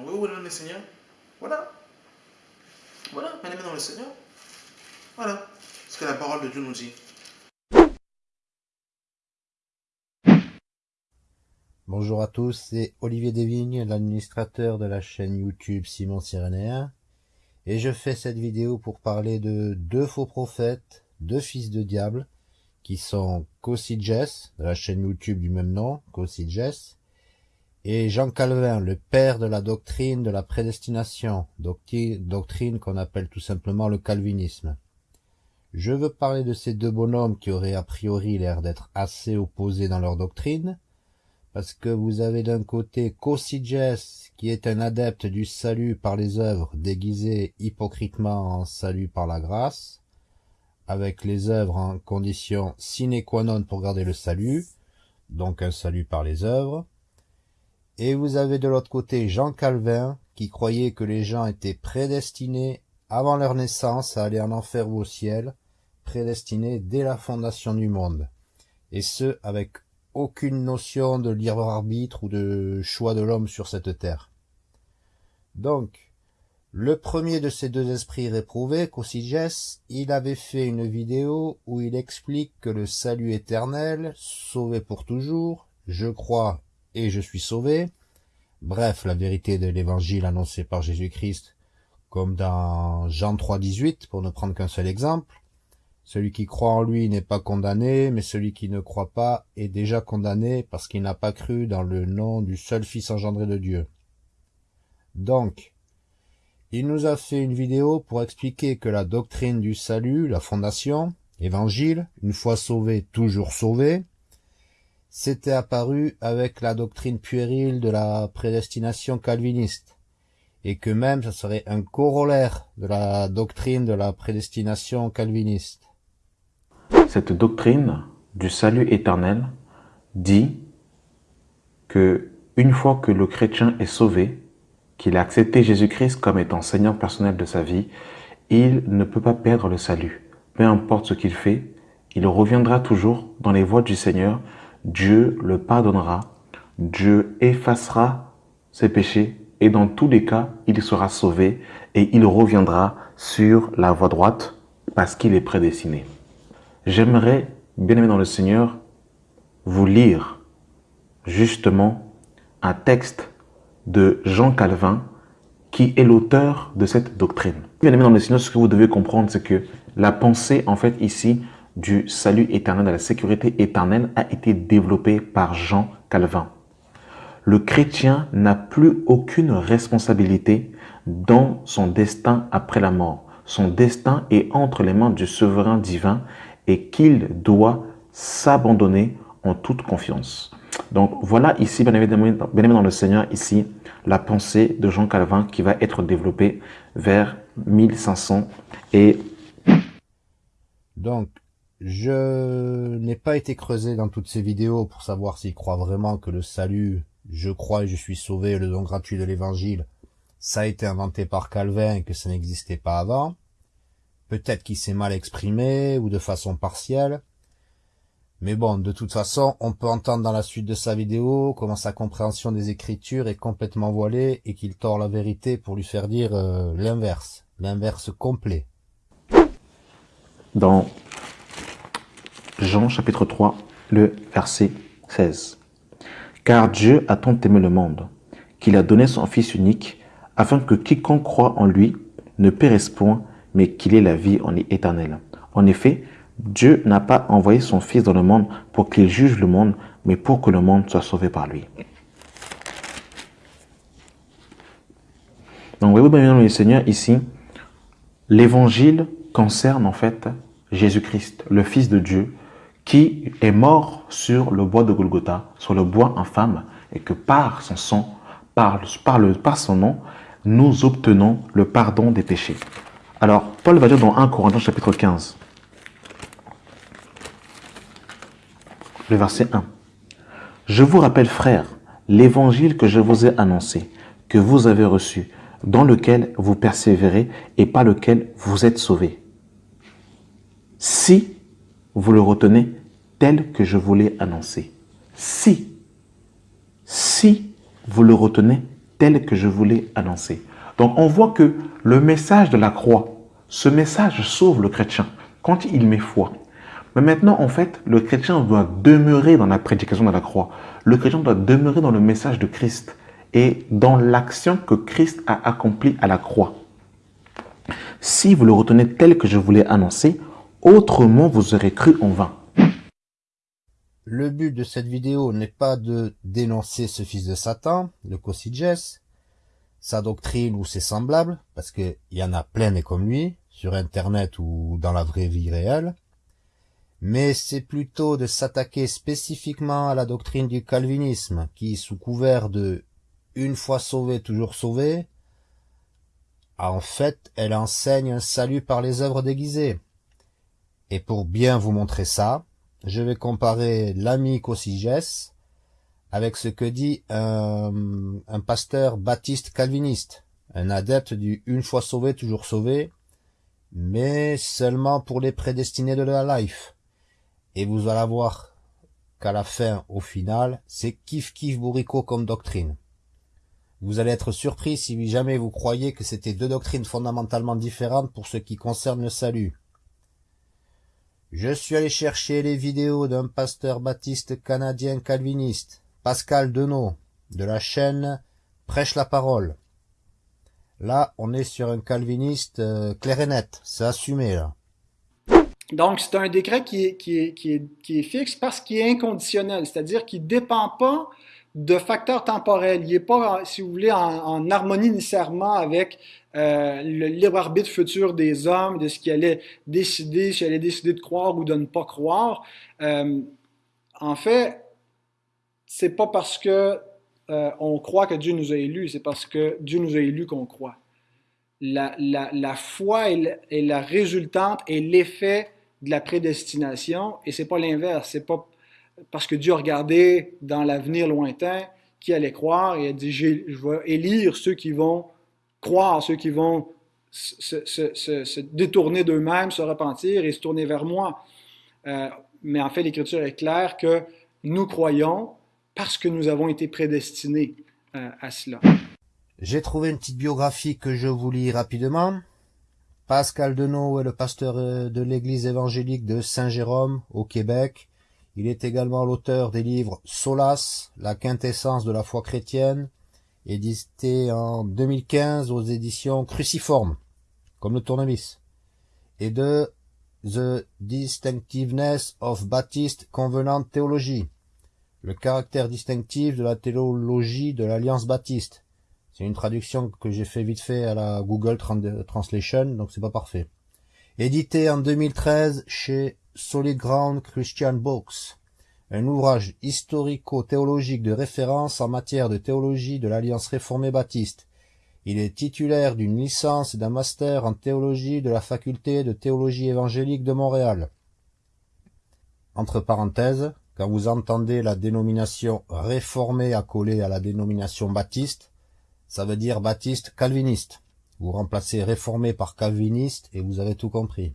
Donc oui, oui, le Seigneur. Voilà. Voilà, bien dans le Seigneur. Voilà. Ce que la parole de Dieu nous dit. Bonjour à tous, c'est Olivier Desvignes, l'administrateur de la chaîne YouTube Simon Cyrénéen. Et je fais cette vidéo pour parler de deux faux prophètes, deux fils de diable, qui sont Jess, de la chaîne YouTube du même nom, Jess, et Jean Calvin, le père de la doctrine de la prédestination, doctrine qu'on appelle tout simplement le calvinisme. Je veux parler de ces deux bonhommes qui auraient a priori l'air d'être assez opposés dans leur doctrine, parce que vous avez d'un côté Jess, qui est un adepte du salut par les œuvres déguisé hypocritement en salut par la grâce, avec les œuvres en condition sine qua non pour garder le salut, donc un salut par les œuvres. Et vous avez de l'autre côté Jean Calvin, qui croyait que les gens étaient prédestinés avant leur naissance à aller en enfer ou au ciel, prédestinés dès la fondation du monde, et ce avec aucune notion de libre arbitre ou de choix de l'homme sur cette terre. Donc, le premier de ces deux esprits réprouvés, Cossiges, il avait fait une vidéo où il explique que le salut éternel, sauvé pour toujours, je crois et je suis sauvé, bref, la vérité de l'évangile annoncé par Jésus-Christ, comme dans Jean 3, 18, pour ne prendre qu'un seul exemple, celui qui croit en lui n'est pas condamné, mais celui qui ne croit pas est déjà condamné parce qu'il n'a pas cru dans le nom du seul Fils engendré de Dieu. Donc, il nous a fait une vidéo pour expliquer que la doctrine du salut, la fondation, évangile, une fois sauvé, toujours sauvé, s'était apparu avec la doctrine puérile de la prédestination calviniste, et que même ce serait un corollaire de la doctrine de la prédestination calviniste. Cette doctrine du salut éternel dit que une fois que le chrétien est sauvé, qu'il a accepté Jésus-Christ comme étant Seigneur personnel de sa vie, il ne peut pas perdre le salut. Peu importe ce qu'il fait, il reviendra toujours dans les voies du Seigneur. Dieu le pardonnera. Dieu effacera ses péchés et dans tous les cas, il sera sauvé et il reviendra sur la voie droite parce qu'il est prédestiné. J'aimerais, bien aimé dans le Seigneur, vous lire justement un texte de Jean Calvin, qui est l'auteur de cette doctrine. Bien aimé dans le Seigneur, ce que vous devez comprendre, c'est que la pensée, en fait, ici, du salut éternel, de la sécurité éternelle, a été développée par Jean Calvin. Le chrétien n'a plus aucune responsabilité dans son destin après la mort. Son destin est entre les mains du souverain divin et qu'il doit s'abandonner en toute confiance. Donc voilà ici, bien évidemment, dans le Seigneur, ici, la pensée de Jean Calvin qui va être développée vers 1500 et... Donc, je n'ai pas été creusé dans toutes ces vidéos pour savoir s'il croit vraiment que le salut, je crois et je suis sauvé, le don gratuit de l'évangile, ça a été inventé par Calvin et que ça n'existait pas avant. Peut-être qu'il s'est mal exprimé ou de façon partielle. Mais bon, de toute façon, on peut entendre dans la suite de sa vidéo comment sa compréhension des Écritures est complètement voilée et qu'il tord la vérité pour lui faire dire euh, l'inverse, l'inverse complet. Dans Jean chapitre 3, le verset 16. Car Dieu a tant aimé le monde, qu'il a donné son Fils unique, afin que quiconque croit en lui ne périsse point, mais qu'il ait la vie en éternelle. En effet, Dieu n'a pas envoyé son Fils dans le monde pour qu'il juge le monde, mais pour que le monde soit sauvé par lui. Donc, voyez-vous bien, le Seigneur, ici, l'évangile concerne en fait Jésus-Christ, le Fils de Dieu, qui est mort sur le bois de Golgotha, sur le bois infâme, et que par son sang, par, le, par son nom, nous obtenons le pardon des péchés. Alors, Paul va dire dans 1 Corinthiens chapitre 15, le verset 1. Je vous rappelle, frères, l'évangile que je vous ai annoncé, que vous avez reçu, dans lequel vous persévérez et par lequel vous êtes sauvés. Si vous le retenez tel que je vous l'ai annoncé. Si, si vous le retenez tel que je voulais annoncer. Donc on voit que le message de la croix, ce message sauve le chrétien quand il met foi. Mais maintenant, en fait, le chrétien doit demeurer dans la prédication de la croix. Le chrétien doit demeurer dans le message de Christ et dans l'action que Christ a accomplie à la croix. Si vous le retenez tel que je voulais annoncer, autrement vous aurez cru en vain. Le but de cette vidéo n'est pas de dénoncer ce fils de Satan, le Cosiges, sa doctrine ou ses semblables, parce qu'il y en a plein et comme lui, sur Internet ou dans la vraie vie réelle, mais c'est plutôt de s'attaquer spécifiquement à la doctrine du calvinisme, qui, sous couvert de une fois sauvé, toujours sauvé, en fait, elle enseigne un salut par les œuvres déguisées. Et pour bien vous montrer ça, je vais comparer l'ami Cosiges avec ce que dit un, un pasteur baptiste calviniste, un adepte du une fois sauvé, toujours sauvé, mais seulement pour les prédestinés de la life. Et vous allez voir qu'à la fin, au final, c'est kiff kiff bourricot comme doctrine. Vous allez être surpris si jamais vous croyez que c'était deux doctrines fondamentalement différentes pour ce qui concerne le salut. Je suis allé chercher les vidéos d'un pasteur baptiste canadien calviniste, Pascal Denot, de la chaîne Prêche la parole. Là, on est sur un calviniste euh, clair et net, c'est assumé là. Donc, c'est un décret qui est, qui, est, qui, est, qui est fixe parce qu'il est inconditionnel, c'est-à-dire qu'il ne dépend pas de facteurs temporels. Il n'est pas, si vous voulez, en, harmonie nécessairement avec euh, le libre arbitre futur des hommes, de ce qu'ils allaient décider, s'ils allaient décider de croire ou de ne pas croire. Euh, en fait, c'est pas parce que euh, on croit que Dieu nous a élus, c'est parce que Dieu nous a élus qu'on croit. La, la, la foi est, est la résultante et l'effet de la prédestination, et c'est pas l'inverse. C'est pas parce que Dieu a regardé dans l'avenir lointain qui allait croire et a dit Je vais élire ceux qui vont croire, ceux qui vont se, détourner d'eux-mêmes, se repentir et se tourner vers moi. Euh, mais en fait, l'Écriture est claire que nous croyons parce que nous avons été prédestinés euh, à cela. J'ai trouvé une petite biographie que je vous lis rapidement. Pascal Denot est le pasteur euh, de l'église évangélique de Saint-Jérôme au Québec. Il est également l'auteur des livres Solas, la quintessence de la foi chrétienne, édité en 2015 aux éditions Cruciforme, comme le tournevis, et de The Distinctiveness of Baptist Covenant Theology, le caractère distinctif de la théologie de l'Alliance baptiste, c'est une traduction que j'ai fait vite fait à la Google Translation, donc c'est pas parfait. Édité en 2013 chez Solid Ground Christian Books, un ouvrage historico-théologique de référence en matière de théologie de l'Alliance réformée baptiste. Il est titulaire d'une licence et d'un master en théologie de la faculté de théologie évangélique de Montréal. Entre parenthèses, quand vous entendez la dénomination réformée accolée à la dénomination baptiste, ça veut dire baptiste calviniste. Vous remplacez réformé par calviniste et vous avez tout compris.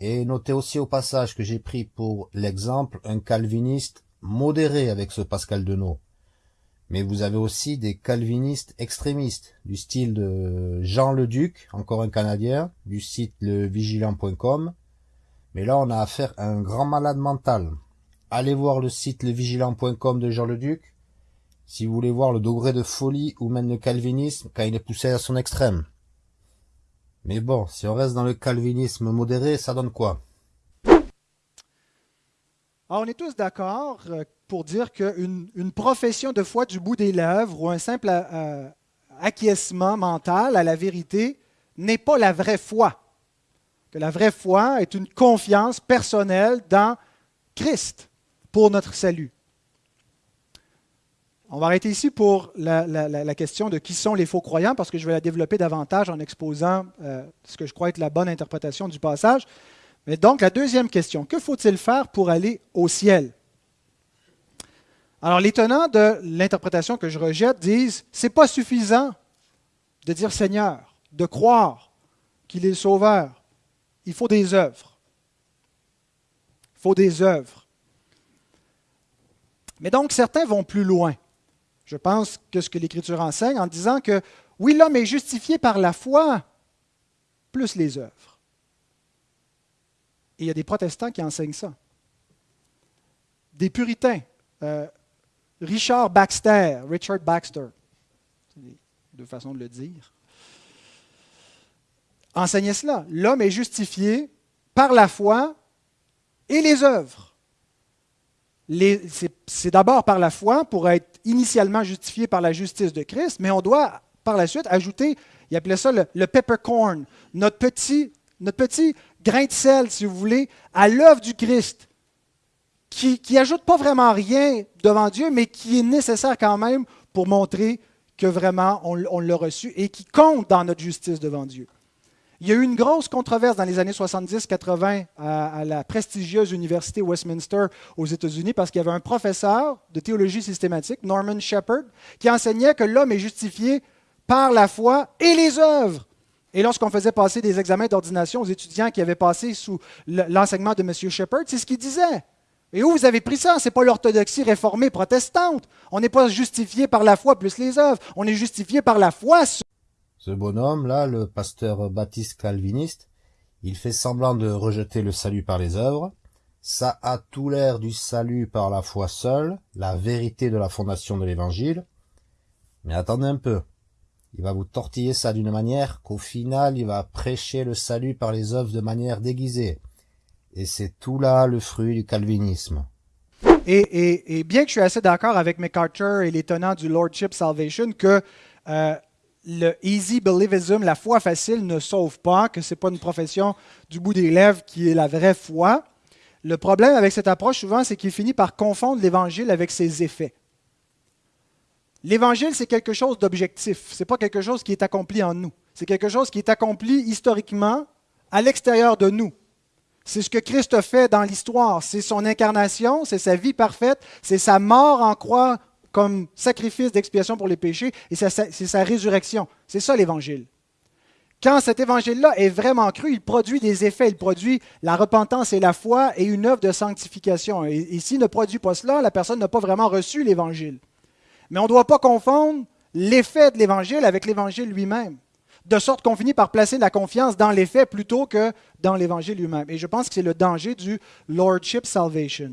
Et notez aussi au passage que j'ai pris pour l'exemple un calviniste modéré avec ce Pascal Denot. Mais vous avez aussi des calvinistes extrémistes, du style de Jean le Duc, encore un Canadien, du site levigilant.com. Mais là, on a affaire à un grand malade mental. Allez voir le site levigilant.com de Jean le Duc si vous voulez voir le degré de folie où mène le calvinisme quand il est poussé à son extrême. Mais bon, si on reste dans le calvinisme modéré, ça donne quoi? On est tous d'accord euh, pour dire qu'une une profession de foi du bout des lèvres ou un simple euh, acquiescement mental à la vérité n'est pas la vraie foi. Que la vraie foi est une confiance personnelle dans Christ pour notre salut. On va arrêter ici pour la, question de qui sont les faux croyants, parce que je vais la développer davantage en exposant euh, ce que je crois être la bonne interprétation du passage. Mais donc, la deuxième question, que faut-il faire pour aller au ciel? Alors, les tenants de l'interprétation que je rejette disent c'est pas suffisant de dire Seigneur, de croire qu'il est le Sauveur. Il faut des œuvres. Il faut des œuvres. Mais donc, certains vont plus loin Je pense que ce que l'Écriture enseigne en disant que oui, l'homme est justifié par la foi plus les œuvres. Et il y a des protestants qui enseignent ça. Des puritains. Euh, Richard Baxter, Richard Baxter, deux façons de le dire, enseignait cela. L'homme est justifié par la foi et les œuvres. C'est d'abord par la foi pour être initialement justifié par la justice de Christ, mais on doit par la suite ajouter, il appelait ça le, peppercorn, notre petit, grain de sel, si vous voulez, à l'œuvre du Christ, qui n'ajoute pas vraiment rien devant Dieu, mais qui est nécessaire quand même pour montrer que vraiment on l'a reçu et qui compte dans notre justice devant Dieu. Il y a eu une grosse controverse dans les années 70-80 à, la prestigieuse université Westminster aux États-Unis parce qu'il y avait un professeur de théologie systématique, Norman Shepard, qui enseignait que l'homme est justifié par la foi et les œuvres. Et lorsqu'on faisait passer des examens d'ordination aux étudiants qui avaient passé sous l'enseignement de M. Shepard, c'est ce qu'il disait. Et où vous avez pris ça? Ce n'est pas l'orthodoxie réformée protestante. On n'est pas justifié par la foi plus les œuvres. On est justifié par la foi. Ce bonhomme-là, le pasteur baptiste calviniste, il fait semblant de rejeter le salut par les œuvres. Ça a tout l'air du salut par la foi seule, la vérité de la fondation de l'évangile. Mais attendez un peu. Il va vous tortiller ça d'une manière qu'au final, il va prêcher le salut par les œuvres de manière déguisée. Et c'est tout là le fruit du calvinisme. Et, bien que je suis assez d'accord avec MacArthur et les tenants du Lordship Salvation que euh, le easy believism, la foi facile, ne sauve pas, que ce n'est pas une profession du bout des lèvres qui est la vraie foi, le problème avec cette approche souvent, c'est qu'il finit par confondre l'Évangile avec ses effets. L'Évangile, c'est quelque chose d'objectif. Ce n'est pas quelque chose qui est accompli en nous. C'est quelque chose qui est accompli historiquement à l'extérieur de nous. C'est ce que Christ fait dans l'histoire. C'est son incarnation, c'est sa vie parfaite, c'est sa mort en croix comme sacrifice d'expiation pour les péchés, et c'est sa, résurrection. C'est ça l'Évangile. Quand cet évangile-là est vraiment cru, il produit des effets, il produit la repentance et la foi et une œuvre de sanctification. Et, s'il ne produit pas cela, la personne n'a pas vraiment reçu l'évangile. Mais on ne doit pas confondre l'effet de l'Évangile avec l'Évangile lui-même, de sorte qu'on finit par placer la confiance dans l'effet plutôt que dans l'Évangile lui-même. Et je pense que c'est le danger du Lordship Salvation.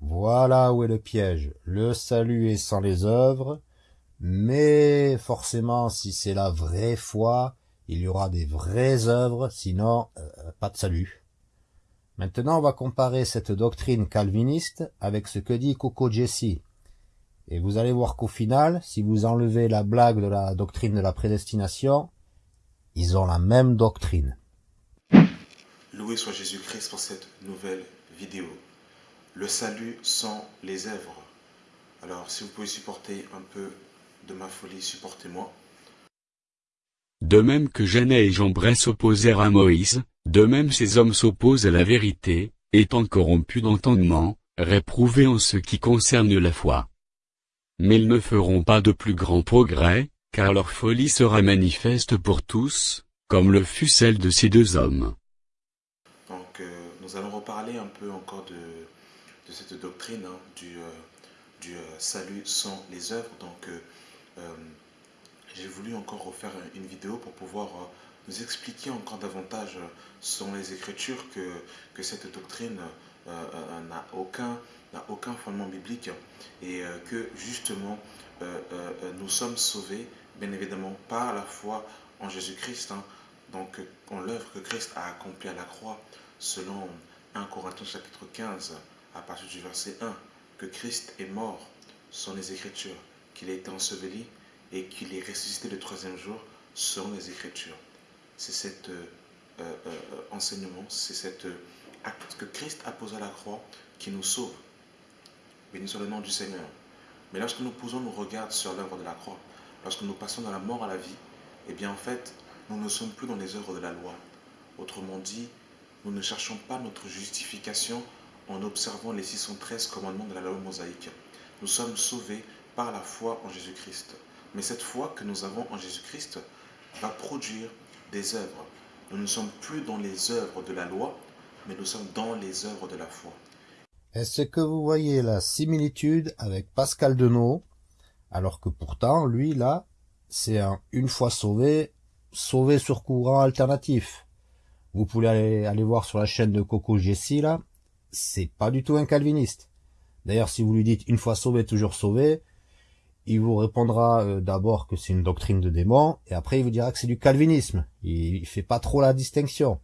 Voilà où est le piège. Le salut est sans les œuvres, mais forcément, si c'est la vraie foi, il y aura des vraies œuvres, sinon euh, pas de salut. Maintenant, on va comparer cette doctrine calviniste avec ce que dit Coco Jesse. Et vous allez voir qu'au final, si vous enlevez la blague de la doctrine de la prédestination, ils ont la même doctrine. Loué soit Jésus-Christ pour cette nouvelle vidéo. Le salut sans les œuvres. Alors, si vous pouvez supporter un peu de ma folie, supportez-moi. De même que Jeannet et Jambres s'opposèrent à Moïse, de même ces hommes s'opposent à la vérité, étant corrompus d'entendement, réprouvés en ce qui concerne la foi mais ils ne feront pas de plus grands progrès, car leur folie sera manifeste pour tous, comme le fut celle de ces deux hommes. Donc euh, nous allons reparler un peu encore de, de cette doctrine hein, du, euh, euh, salut sans les œuvres. Donc j'ai voulu encore refaire une vidéo pour pouvoir nous expliquer encore davantage selon les Écritures que, cette doctrine n'a aucun fondement biblique et euh, que justement euh, euh, nous sommes sauvés, bien évidemment, par la foi en Jésus-Christ, hein. donc en l'œuvre que Christ a accomplie à la croix, selon 1 Corinthiens chapitre 15, à partir du verset 1, que Christ est mort, sont les Écritures, qu'il a été enseveli et qu'il est ressuscité le troisième jour, selon les Écritures. C'est cet enseignement, c'est cet acte que Christ a posé à la croix qui nous sauve. Béni soit le nom du Seigneur. Mais lorsque nous posons nos regards sur l'œuvre de la croix, lorsque nous passons de la mort à la vie, eh bien en fait, nous ne sommes plus dans les œuvres de la loi. Autrement dit, nous ne cherchons pas notre justification en observant les 613 commandements de la loi mosaïque. Nous sommes sauvés par la foi en Jésus-Christ. Mais cette foi que nous avons en Jésus-Christ va produire des œuvres. Nous ne sommes plus dans les œuvres de la loi, mais nous sommes dans les œuvres de la foi. Est-ce que vous voyez la similitude avec Pascal Denot Alors que pourtant, lui, là, c'est un une fois sauvé, sauvé sur courant alternatif. Vous pouvez aller, voir sur la chaîne de Coco Jessie, là, c'est pas du tout un calviniste. D'ailleurs, si vous lui dites une fois sauvé, toujours sauvé, il vous répondra euh, d'abord que c'est une doctrine de démon, et après il vous dira que c'est du calvinisme. Il, il fait pas trop la distinction.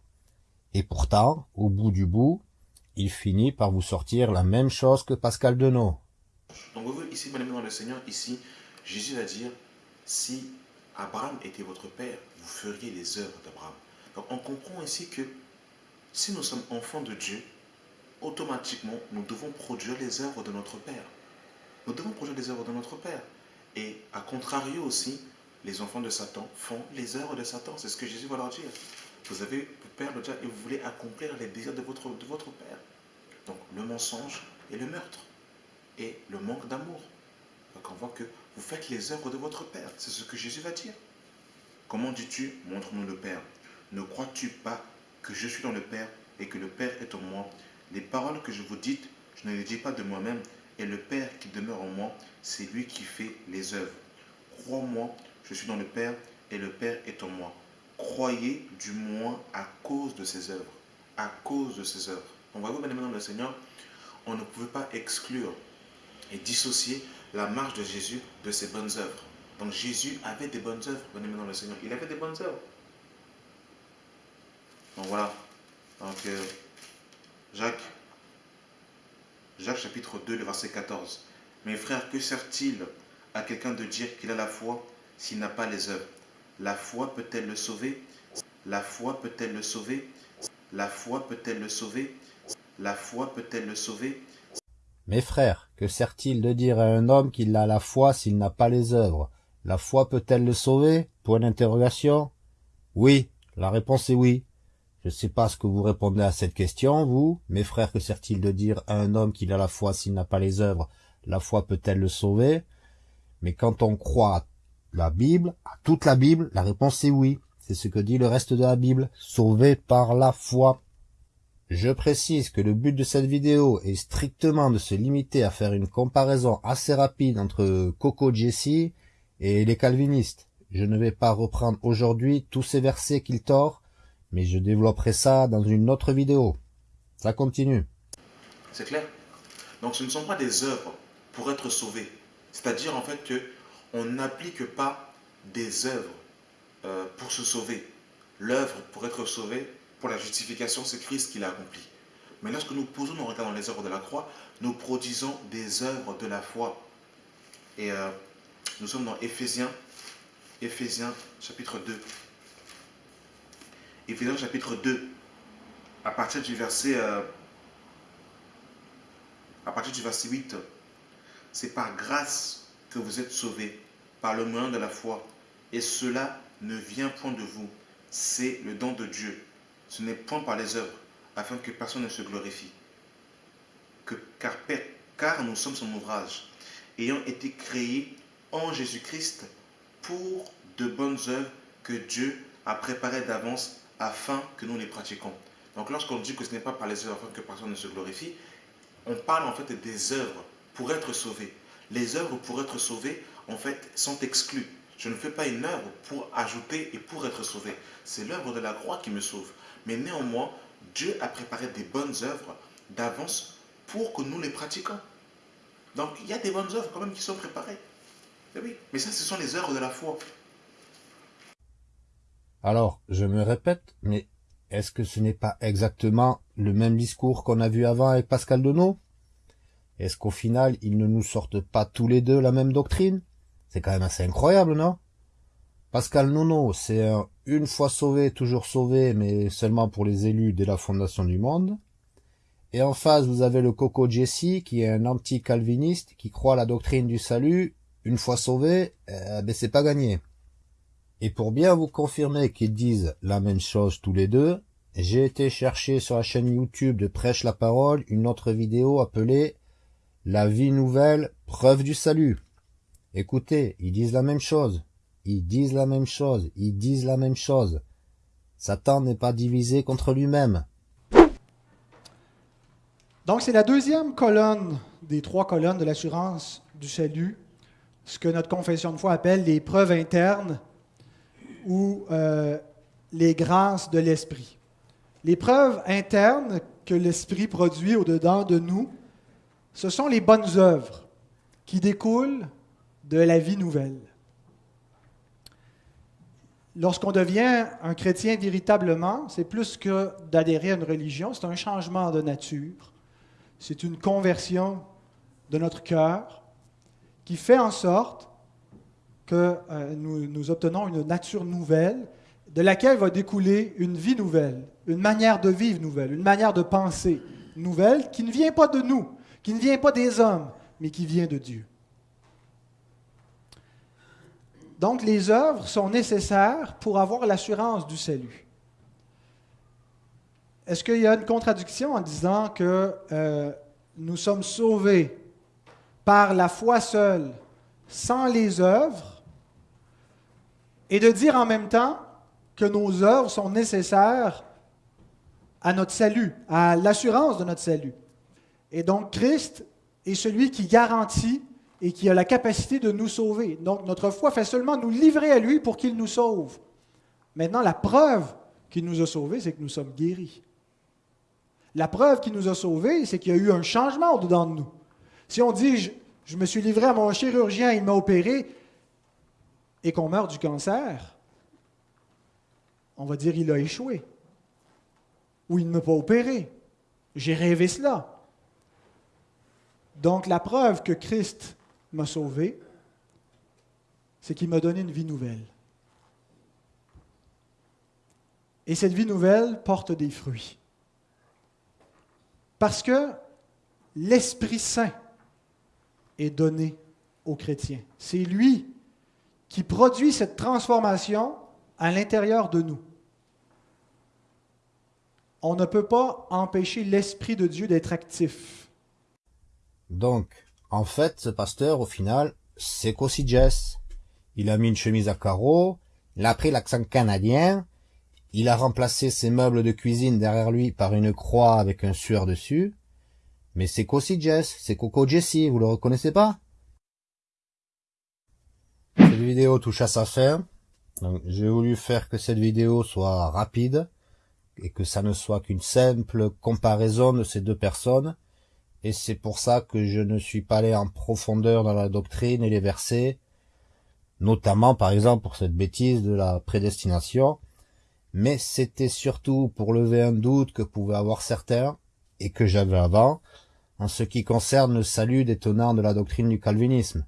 Et pourtant, au bout du bout, il finit par vous sortir la même chose que Pascal Denot. Donc vous voyez ici, mon ami le Seigneur, ici, Jésus va dire, si Abraham était votre père, vous feriez les œuvres d'Abraham. Donc on comprend ici que si nous sommes enfants de Dieu, automatiquement, nous devons produire les œuvres de notre Père. Nous devons produire les œuvres de notre Père. Et à contrario aussi, les enfants de Satan font les œuvres de Satan. C'est ce que Jésus va leur dire. Vous avez le Père le diable et vous voulez accomplir les désirs de votre, de votre Père. Donc le mensonge et le meurtre. Et le manque d'amour. Donc on voit que vous faites les œuvres de votre Père. C'est ce que Jésus va dire. Comment dis-tu Montre-nous le Père. Ne crois-tu pas que je suis dans le Père et que le Père est en moi? Les paroles que je vous dis, je ne les dis pas de moi-même, et le Père qui demeure en moi, c'est lui qui fait les œuvres. Crois-moi, je suis dans le Père et le Père est en moi. Croyez du moins à cause de ses œuvres. À cause de ses œuvres. Bien dans le Seigneur, on ne pouvait pas exclure et dissocier la marche de Jésus de ses bonnes œuvres. Donc Jésus avait des bonnes œuvres, bien dans le Seigneur. Il avait des bonnes œuvres. Donc voilà. Donc, euh, Jacques, chapitre 2, le verset 14. Mes frères, que sert-il à quelqu'un de dire qu'il a la foi s'il n'a pas les œuvres? La foi peut-elle le sauver? La foi peut-elle le sauver? La foi peut-elle le sauver? La foi peut-elle le sauver? Mes frères, que sert-il de dire à un homme qu'il a la foi s'il n'a pas les œuvres? La foi peut-elle le sauver? Point d'interrogation. Oui, la réponse est oui. Je ne sais pas ce que vous répondez à cette question, vous. Mes frères, que sert-il de dire à un homme qu'il a la foi s'il n'a pas les œuvres? La foi peut-elle le sauver? Mais quand on croit à la Bible, à toute la Bible, la réponse est oui. C'est ce que dit le reste de la Bible. Sauvé par la foi. Je précise que le but de cette vidéo est strictement de se limiter à faire une comparaison assez rapide entre Coco Jesse et les calvinistes. Je ne vais pas reprendre aujourd'hui tous ces versets qu'il tord, mais je développerai ça dans une autre vidéo. Ça continue. C'est clair Donc ce ne sont pas des œuvres pour être sauvés. C'est-à-dire en fait que on n'applique pas des œuvres euh, pour se sauver. L'œuvre pour être sauvé, pour la justification, c'est Christ qui l'a accompli. Mais lorsque nous posons nos regards dans les œuvres de la croix, nous produisons des œuvres de la foi. Et euh, nous sommes dans Éphésiens, Éphésiens chapitre 2. Éphésiens chapitre 2, à partir du verset, euh, à partir du verset 8, c'est par grâce que vous êtes sauvés, par le moyen de la foi. Et cela ne vient point de vous, c'est le don de Dieu. Ce n'est point par les œuvres, afin que personne ne se glorifie. Que, car, car nous sommes son ouvrage, ayant été créés en Jésus-Christ pour de bonnes œuvres que Dieu a préparées d'avance afin que nous les pratiquons. Donc lorsqu'on dit que ce n'est pas par les œuvres afin que personne ne se glorifie, on parle en fait des œuvres pour être sauvé. Les œuvres pour être sauvées, en fait, sont exclues. Je ne fais pas une œuvre pour ajouter et pour être sauvé. C'est l'œuvre de la croix qui me sauve. Mais néanmoins, Dieu a préparé des bonnes œuvres d'avance pour que nous les pratiquions. Donc il y a des bonnes œuvres quand même qui sont préparées. Mais oui, mais ça, ce sont les œuvres de la foi. Alors, je me répète, mais est-ce que ce n'est pas exactement le même discours qu'on a vu avant avec Pascal Denot Est-ce qu'au final, ils ne nous sortent pas tous les deux la même doctrine? C'est quand même assez incroyable, non? Pascal Nono, c'est un une fois sauvé, toujours sauvé, mais seulement pour les élus dès la fondation du monde. Et en face, vous avez le Coco Jesse, qui est un anti-calviniste, qui croit la doctrine du salut, une fois sauvé, euh, ben c'est pas gagné. Et pour bien vous confirmer qu'ils disent la même chose tous les deux, j'ai été chercher sur la chaîne YouTube de Prêche la Parole une autre vidéo appelée La vie nouvelle, preuve du salut. Écoutez, ils disent la même chose. Ils disent la même chose. Ils disent la même chose. Satan n'est pas divisé contre lui-même. Donc c'est la deuxième colonne des trois colonnes de l'assurance du salut. ce que notre confession de foi appelle les preuves internes ou euh, les grâces de l'Esprit. Les preuves internes que l'Esprit produit au-dedans de nous, ce sont les bonnes œuvres qui découlent de la vie nouvelle. Lorsqu'on devient un chrétien véritablement, c'est plus que d'adhérer à une religion, c'est un changement de nature, c'est une conversion de notre cœur qui fait en sorte euh, nous, nous obtenons une nature nouvelle de laquelle va découler une vie nouvelle, une manière de vivre nouvelle, une manière de penser nouvelle qui ne vient pas de nous, qui ne vient pas des hommes, mais qui vient de Dieu. Donc les œuvres sont nécessaires pour avoir l'assurance du salut. Est-ce qu'il y a une contradiction en disant que euh, nous sommes sauvés par la foi seule, sans les œuvres, et de dire en même temps que nos œuvres sont nécessaires à notre salut, à l'assurance de notre salut. Et donc Christ est celui qui garantit et qui a la capacité de nous sauver. Donc notre foi fait seulement nous livrer à lui pour qu'il nous sauve. Maintenant, la preuve qu'il nous a sauvés, c'est que nous sommes guéris. La preuve qu'il nous a sauvés, c'est qu'il y a eu un changement au-dedans de nous. Si on dit, je, me suis livré à mon chirurgien, il m'a opéré, et qu'on meurt du cancer, on va dire, il a échoué. Ou il ne m'a pas opéré. J'ai rêvé cela. Donc la preuve que Christ m'a sauvé, c'est qu'il m'a donné une vie nouvelle. Et cette vie nouvelle porte des fruits. Parce que l'Esprit Saint est donné aux chrétiens. C'est lui qui produit cette transformation à l'intérieur de nous. On ne peut pas empêcher l'Esprit de Dieu d'être actif. Donc, en fait, ce pasteur, au final, c'est qu'aussi Jess. Il a mis une chemise à carreaux, il a pris l'accent canadien, il a remplacé ses meubles de cuisine derrière lui par une croix avec un sueur dessus. Mais c'est qu'aussi Jess, c'est Coco Jessie, vous le reconnaissez pas? Vidéo touche à sa fin. J'ai voulu faire que cette vidéo soit rapide et que ça ne soit qu'une simple comparaison de ces deux personnes et c'est pour ça que je ne suis pas allé en profondeur dans la doctrine et les versets, notamment par exemple pour cette bêtise de la prédestination, mais c'était surtout pour lever un doute que pouvaient avoir certains, et que j'avais avant, en ce qui concerne le salut des tenants de la doctrine du calvinisme.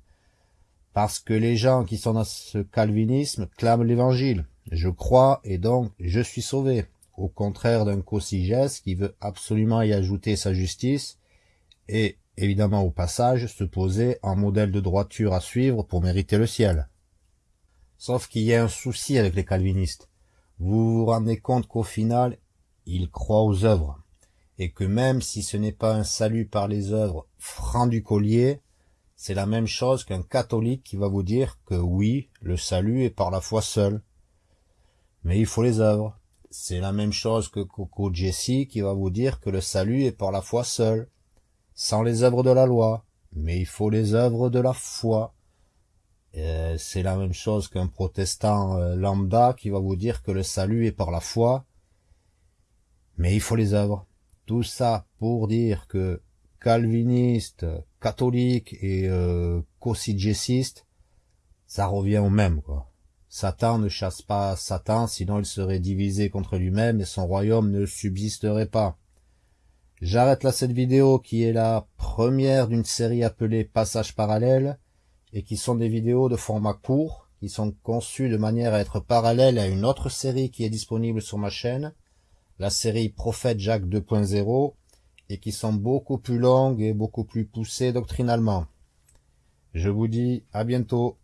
Parce que les gens qui sont dans ce calvinisme clament l'évangile. Je crois et donc je suis sauvé. Au contraire d'un Cosigès qui veut absolument y ajouter sa justice et, évidemment au passage, se poser en modèle de droiture à suivre pour mériter le ciel. Sauf qu'il y a un souci avec les calvinistes. Vous vous rendez compte qu'au final, ils croient aux œuvres, et que même si ce n'est pas un salut par les œuvres franc du collier, c'est la même chose qu'un catholique qui va vous dire que oui, le salut est par la foi seule. Mais il faut les œuvres. C'est la même chose que Coco Jessie qui va vous dire que le salut est par la foi seule sans les œuvres de la loi, mais il faut les œuvres de la foi. C'est la même chose qu'un protestant euh, lambda qui va vous dire que le salut est par la foi, mais il faut les œuvres. Tout ça pour dire que calviniste, catholique et euh, ça revient au même, quoi. Satan ne chasse pas Satan, sinon il serait divisé contre lui-même et son royaume ne subsisterait pas. J'arrête là cette vidéo qui est la première d'une série appelée Passage parallèle et qui sont des vidéos de format court qui sont conçues de manière à être parallèles à une autre série qui est disponible sur ma chaîne, la série Prophète Jacques 2.0 et qui sont beaucoup plus longues et beaucoup plus poussées doctrinalement. Je vous dis à bientôt.